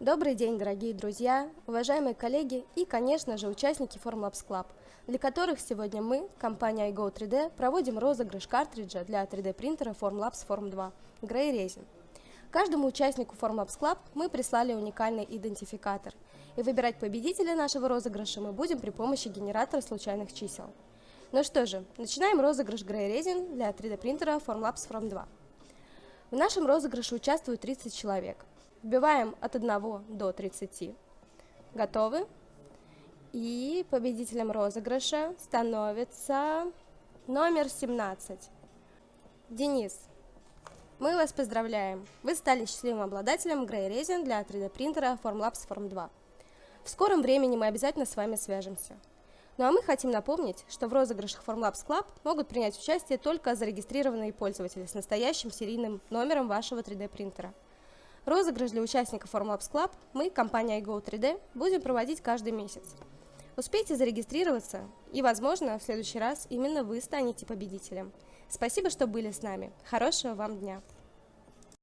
Добрый день, дорогие друзья, уважаемые коллеги и, конечно же, участники Formlabs Club, для которых сегодня мы, компания iGo 3D, проводим розыгрыш картриджа для 3D принтера Formlabs Form 2 Grey Resin. Каждому участнику Formlabs Club мы прислали уникальный идентификатор, и выбирать победителя нашего розыгрыша мы будем при помощи генератора случайных чисел. Ну что же, начинаем розыгрыш Grey Resin для 3D принтера Formlabs Form 2. В нашем розыгрыше участвуют 30 человек. Вбиваем от 1 до 30. Готовы? И победителем розыгрыша становится номер 17. Денис, мы вас поздравляем! Вы стали счастливым обладателем Grey Resin для 3D принтера Formlabs Form 2. В скором времени мы обязательно с вами свяжемся. Ну а мы хотим напомнить, что в розыгрышах Formlabs Club могут принять участие только зарегистрированные пользователи с настоящим серийным номером вашего 3D принтера. Розыгрыш для участников Formlabs Club мы, компания iGo3D, будем проводить каждый месяц. Успейте зарегистрироваться, и, возможно, в следующий раз именно вы станете победителем. Спасибо, что были с нами. Хорошего вам дня!